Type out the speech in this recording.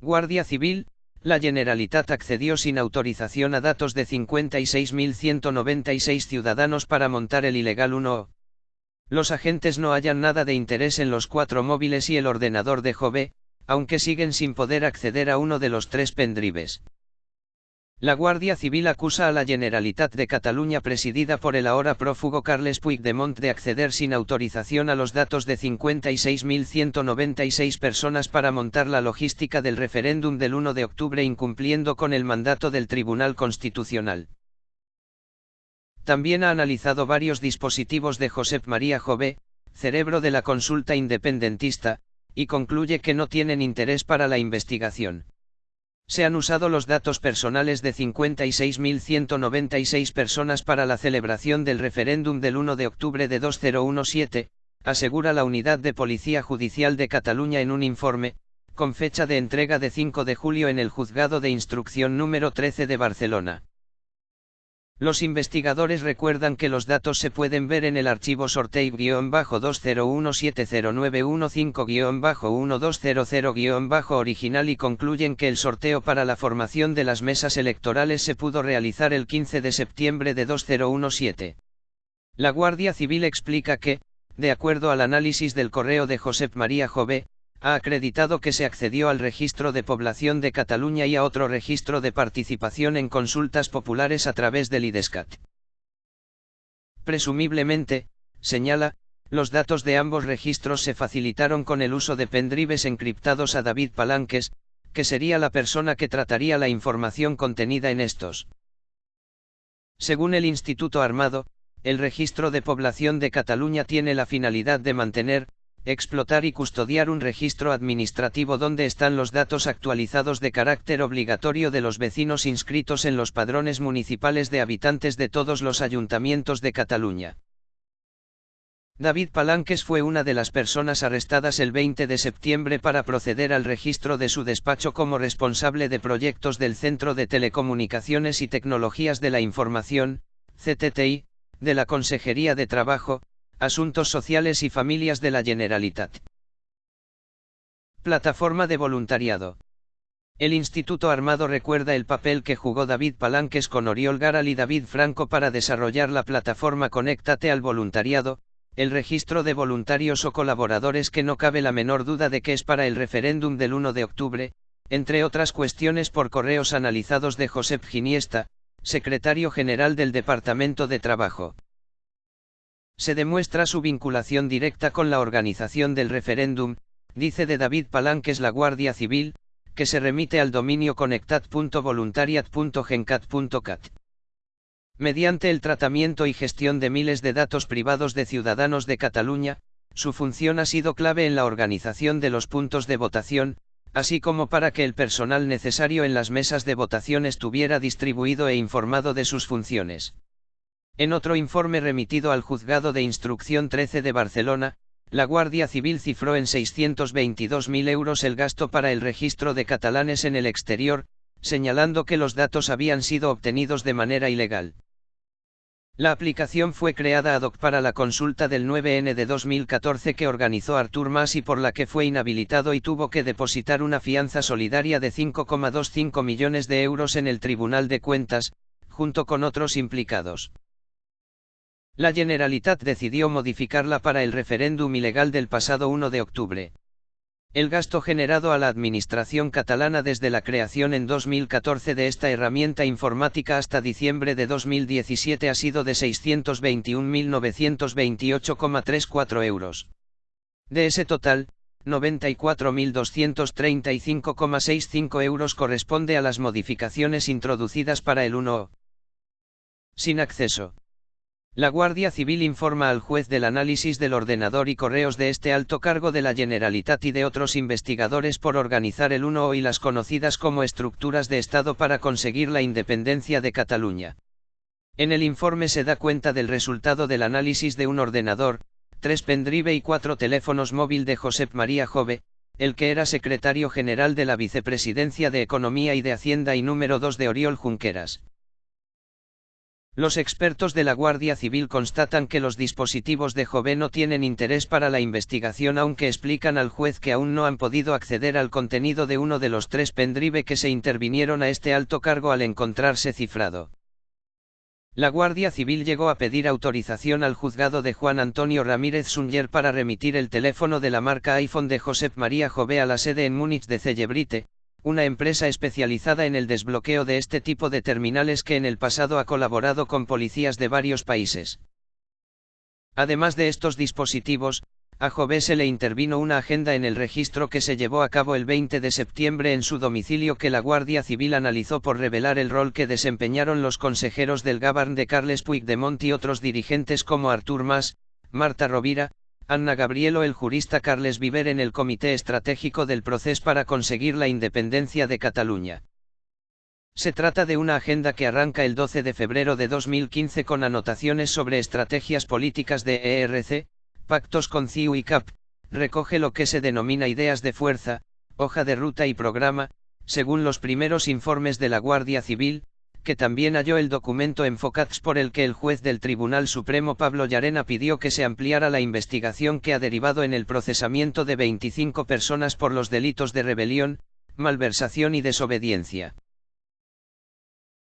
Guardia Civil, la Generalitat accedió sin autorización a datos de 56.196 ciudadanos para montar el ilegal 1O. Los agentes no hallan nada de interés en los cuatro móviles y el ordenador de Jove, aunque siguen sin poder acceder a uno de los tres pendrives. La Guardia Civil acusa a la Generalitat de Cataluña presidida por el ahora prófugo Carles Puigdemont de acceder sin autorización a los datos de 56.196 personas para montar la logística del referéndum del 1 de octubre incumpliendo con el mandato del Tribunal Constitucional. También ha analizado varios dispositivos de Josep María Jové, cerebro de la consulta independentista, y concluye que no tienen interés para la investigación. Se han usado los datos personales de 56.196 personas para la celebración del referéndum del 1 de octubre de 2017, asegura la Unidad de Policía Judicial de Cataluña en un informe, con fecha de entrega de 5 de julio en el Juzgado de Instrucción número 13 de Barcelona. Los investigadores recuerdan que los datos se pueden ver en el archivo sorteo-20170915-1200-1200- original y concluyen que el sorteo para la formación de las mesas electorales se pudo realizar el 15 de septiembre de 2017. La Guardia Civil explica que, de acuerdo al análisis del correo de Josep María Jové, ha acreditado que se accedió al registro de población de Cataluña y a otro registro de participación en consultas populares a través del IDESCAT. Presumiblemente, señala, los datos de ambos registros se facilitaron con el uso de pendrives encriptados a David Palanques, que sería la persona que trataría la información contenida en estos. Según el Instituto Armado, el registro de población de Cataluña tiene la finalidad de mantener, explotar y custodiar un registro administrativo donde están los datos actualizados de carácter obligatorio de los vecinos inscritos en los padrones municipales de habitantes de todos los ayuntamientos de Cataluña. David Palanques fue una de las personas arrestadas el 20 de septiembre para proceder al registro de su despacho como responsable de proyectos del Centro de Telecomunicaciones y Tecnologías de la Información, CTTI, de la Consejería de Trabajo, Asuntos Sociales y Familias de la Generalitat. Plataforma de voluntariado. El Instituto Armado recuerda el papel que jugó David Palanques con Oriol Garal y David Franco para desarrollar la plataforma Conéctate al Voluntariado, el registro de voluntarios o colaboradores que no cabe la menor duda de que es para el referéndum del 1 de octubre, entre otras cuestiones por correos analizados de Josep Giniesta, secretario general del Departamento de Trabajo se demuestra su vinculación directa con la organización del referéndum, dice de David Palanques la Guardia Civil, que se remite al dominio conectat.voluntariat.gencat.cat. Mediante el tratamiento y gestión de miles de datos privados de ciudadanos de Cataluña, su función ha sido clave en la organización de los puntos de votación, así como para que el personal necesario en las mesas de votación estuviera distribuido e informado de sus funciones. En otro informe remitido al Juzgado de Instrucción 13 de Barcelona, la Guardia Civil cifró en 622.000 euros el gasto para el registro de catalanes en el exterior, señalando que los datos habían sido obtenidos de manera ilegal. La aplicación fue creada ad hoc para la consulta del 9N de 2014 que organizó Artur Mas y por la que fue inhabilitado y tuvo que depositar una fianza solidaria de 5,25 millones de euros en el Tribunal de Cuentas, junto con otros implicados. La Generalitat decidió modificarla para el referéndum ilegal del pasado 1 de octubre. El gasto generado a la Administración catalana desde la creación en 2014 de esta herramienta informática hasta diciembre de 2017 ha sido de 621.928,34 euros. De ese total, 94.235,65 euros corresponde a las modificaciones introducidas para el 1O. Sin acceso. La Guardia Civil informa al juez del análisis del ordenador y correos de este alto cargo de la Generalitat y de otros investigadores por organizar el 1 y las conocidas como estructuras de Estado para conseguir la independencia de Cataluña. En el informe se da cuenta del resultado del análisis de un ordenador, tres pendrive y cuatro teléfonos móvil de Josep María Jove, el que era secretario general de la Vicepresidencia de Economía y de Hacienda y número 2 de Oriol Junqueras. Los expertos de la Guardia Civil constatan que los dispositivos de Jové no tienen interés para la investigación aunque explican al juez que aún no han podido acceder al contenido de uno de los tres pendrive que se intervinieron a este alto cargo al encontrarse cifrado. La Guardia Civil llegó a pedir autorización al juzgado de Juan Antonio Ramírez Sunger para remitir el teléfono de la marca iPhone de Josep María Jové a la sede en Múnich de Cellebrite, una empresa especializada en el desbloqueo de este tipo de terminales que en el pasado ha colaborado con policías de varios países. Además de estos dispositivos, a Jové se le intervino una agenda en el registro que se llevó a cabo el 20 de septiembre en su domicilio que la Guardia Civil analizó por revelar el rol que desempeñaron los consejeros del Gabern de Carles Puigdemont y otros dirigentes como Artur Mas, Marta Rovira, Anna Gabrielo el jurista Carles Viver en el Comité Estratégico del Proceso para conseguir la independencia de Cataluña. Se trata de una agenda que arranca el 12 de febrero de 2015 con anotaciones sobre estrategias políticas de ERC, pactos con CIU y CAP, recoge lo que se denomina ideas de fuerza, hoja de ruta y programa, según los primeros informes de la Guardia Civil, que también halló el documento Enfocats por el que el juez del Tribunal Supremo Pablo Llarena pidió que se ampliara la investigación que ha derivado en el procesamiento de 25 personas por los delitos de rebelión, malversación y desobediencia.